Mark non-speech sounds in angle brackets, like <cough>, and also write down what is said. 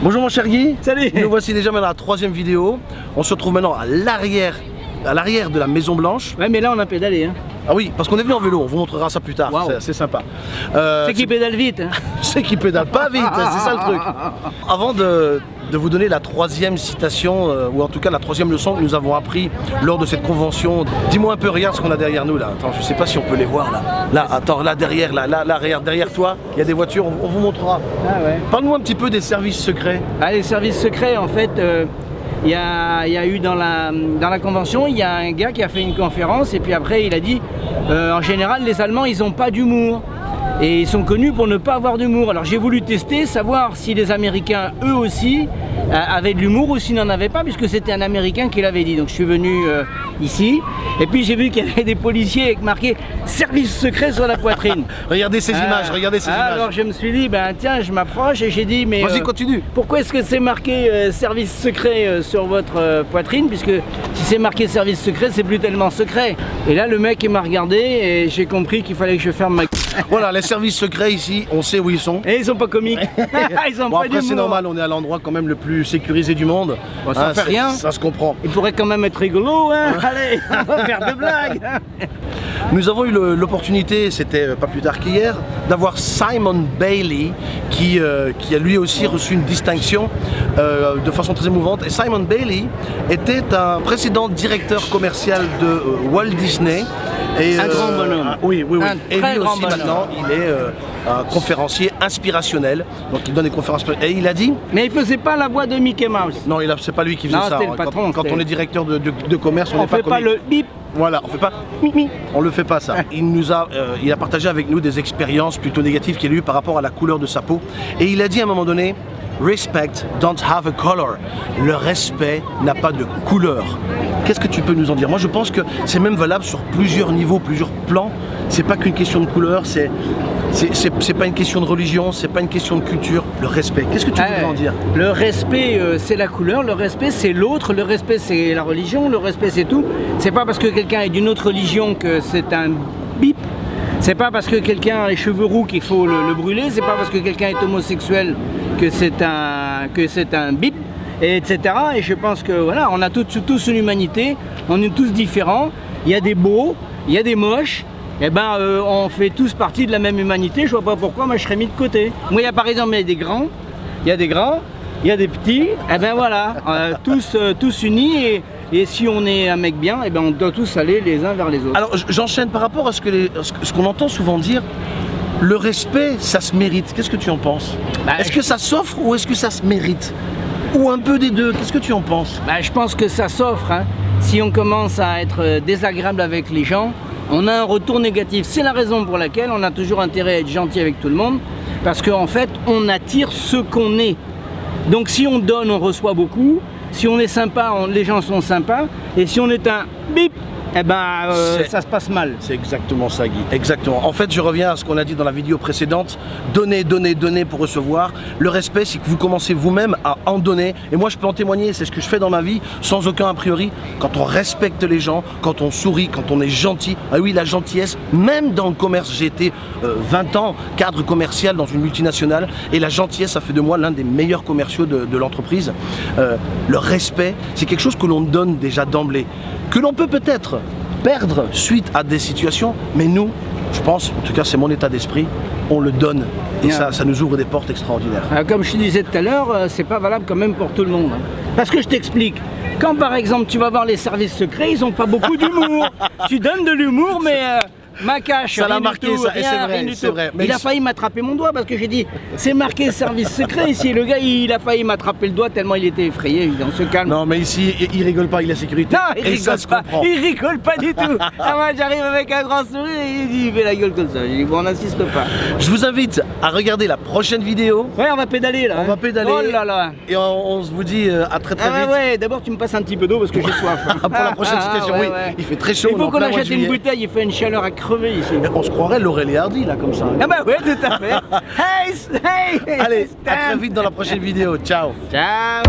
Bonjour mon cher Guy. Salut. Nous voici déjà maintenant à la troisième vidéo. On se retrouve maintenant à l'arrière à l'arrière de la Maison Blanche. Ouais, mais là on a pédalé. Hein. Ah oui, parce qu'on est venu en vélo, on vous montrera ça plus tard, Wow. c'est- sympa. Euh, C'est qui pédale vite. Hein. <laughs> c'est qui pédale pas vite, c'est ça le truc. Avant de, de vous donner la troisième citation, euh, ou en tout cas la troisième leçon que nous avons appris lors de cette convention, dis-moi un peu, regarde ce qu'on a derrière nous là. Attends, je sais pas si on peut les voir là. Là, attends, là derrière, là, là, là, derrière toi, il y a des voitures, on, on vous montrera. Ah ouais. Parle-nous un petit peu des services secrets. Ah, les services secrets, en fait, euh, il y, a, eu dans la, dans la convention, il y a un gars qui a fait une conférence et puis après il a dit, euh, en général les Allemands ils n'ont pas d'humour. Et ils sont connus pour ne pas avoir d'humour. Alors j'ai voulu tester, savoir si les Américains, eux aussi, euh, avaient de l'humour ou s'ils n'en avaient pas, puisque c'était un Américain qui l'avait dit. Donc je suis venu euh, ici, et puis j'ai vu qu'il y avait des policiers avec marqué « Service secret » sur la poitrine. <laughs> Regardez ces Ah. images, regardez ces Ah, images. Alors je me suis dit, ben tiens, je m'approche et j'ai dit, mais Vas-y, euh, continue. pourquoi est-ce que c'est marqué service secret sur votre poitrine? Puisque si c'est marqué service secret, c'est plus tellement secret. Et là, le mec il m'a regardé et j'ai compris qu'il fallait que je ferme ma. Voilà, les services secrets ici, on sait où ils sont. Et ils sont pas comiques. <laughs> <laughs> ils ont Bon pas après c'est normal, on est à l'endroit quand même le plus sécurisé du monde. Bon, ça fait c'est- rien. Ça se comprend. Il pourrait quand même être rigolo, hein Allez, on va faire de blagues <laughs> Nous avons eu l'opportunité, c'était euh, pas plus tard qu'hier, d'avoir Simon Bailey qui, euh, qui a lui aussi reçu une distinction euh, de façon très émouvante. Et Simon Bailey était un précédent directeur commercial de Walt Disney. Et, Un grand bonhomme. ah, oui, oui, oui. Un et très lui grand aussi bonhomme. maintenant, il est euh, un conférencier inspirationnel. Donc il donne des conférences. Et il a dit Mais il faisait pas la voix de Mickey Mouse. non, c'est pas lui qui faisait Non, ça. c'était le hein. Quand- patron, Quand, on est directeur de, de- de commerce, on On n'est pas fait pas comique. le bip Voilà, on fait pas on le fait pas ça. <laughs> Il nous a, euh, il a partagé avec nous des expériences plutôt négatives qu'il a eues par rapport à la couleur de sa peau. Et il a dit à un moment donné, respect don't have a color. Le respect n'a pas de couleur. Qu'est-ce que tu peux nous en dire? Moi, je pense que c'est même valable sur plusieurs niveaux, plusieurs plans. C'est pas qu'une question de couleur, c'est c'est- pas une question de religion, c'est pas une question de culture. Le respect. Qu'est-ce que tu Ah, voudrais en dire? Le respect, euh, c'est la couleur, le respect, c'est l'autre, le respect, c'est la religion, le respect, c'est tout. C'est pas parce que quelqu'un est d'une autre religion que c'est un bip. C'est pas parce que quelqu'un a les cheveux roux qu'il faut le, le brûler. C'est pas parce que quelqu'un est homosexuel que c'est un que c'est un bip, et etc. Et je pense que voilà, on a tous, tous une humanité, on est tous différents. Il y a des beaux, il y a des moches. Eh ben, euh, on fait tous partie de la même humanité. Je vois pas pourquoi moi je serais mis de côté. Moi, il y a par exemple il y a des grands, il y a des grands, il y a des petits. Eh ben voilà, euh, tous, euh, tous unis. Et, et si on est un mec bien, eh ben on doit tous aller les uns vers les autres. Alors j'enchaîne par rapport à ce qu'on entend souvent dire. Le respect, ça se mérite. Qu'est-ce que tu en penses? Bah, Est-ce je- que ça s'offre ou est-ce que ça se mérite? Ou un peu des deux Qu'est-ce que tu en penses? Bah, je pense que ça s'offre. hein. Si on commence à être désagréable avec les gens, on a un retour négatif. C'est la raison pour laquelle on a toujours intérêt à être gentil avec tout le monde, parce qu'en fait, on attire ce qu'on est. Donc si on donne, on reçoit beaucoup. Si on est sympa, les gens sont sympas. Et si on est un bip, eh ben, euh, ça se passe mal. C'est exactement ça, Guy. Exactement. En fait, je reviens à ce qu'on a dit dans la vidéo précédente. Donner, donner, donner pour recevoir. Le respect, c'est que vous commencez vous-même à en donner. Et moi, je peux en témoigner. C'est ce que je fais dans ma vie, sans aucun a priori. Quand on respecte les gens, quand on sourit, quand on est gentil. Ah oui, la gentillesse. Même dans le commerce, j'ai été euh, 20 ans cadre commercial dans une multinationale. Et la gentillesse, ça fait de moi l'un des meilleurs commerciaux de, de l'entreprise. Euh, le respect, c'est quelque chose que l'on donne déjà d'emblée. Que l'on peut peut-être perdre suite à des situations, mais nous, je pense, en tout cas c'est mon état d'esprit, on le donne et Yeah. ça, ça nous ouvre des portes extraordinaires. Euh, Comme je te disais tout à l'heure, euh, c'est pas valable quand même pour tout le monde. hein. Parce que je t'explique, quand par exemple tu vas voir les services secrets, ils ont pas beaucoup d'humour. <laughs> tu donnes de l'humour, mais euh, ma cache, Ça l'a marqué, tout, ça, rien, c'est vrai, c'est vrai. Mais il a il- failli m'attraper mon doigt parce que j'ai dit c'est marqué service secret ici. Le gars, il a failli m'attraper le doigt tellement il était effrayé. On se calme. Non mais ici, il, rigole pas, il a sécurité. Non, il et ça rigole se pas. comprend. Il rigole pas du tout. <laughs> Ah, moi, j'arrive avec un grand sourire et il dit il fait la gueule comme ça. J'ai dit bon, on n'insiste pas. Je vous invite à regarder la prochaine vidéo. Ouais, on va pédaler là. On hein. va pédaler. Oh là là. Et on, se vous dit euh, à très très Ah ouais, vite. ouais, d'abord tu me passes un petit peu d'eau parce que j'ai soif. <laughs> Pour la prochaine Ah, citation, ouais, oui. ouais. Il fait très chaud. Il faut qu'on achète une bouteille, il fait une chaleur à crever ici. On se croirait Laurel et Hardy là comme ça. Ah bah ouais, tout à fait. <laughs> hey, hey, Allez, à très vite dans la prochaine vidéo. Ciao Ciao.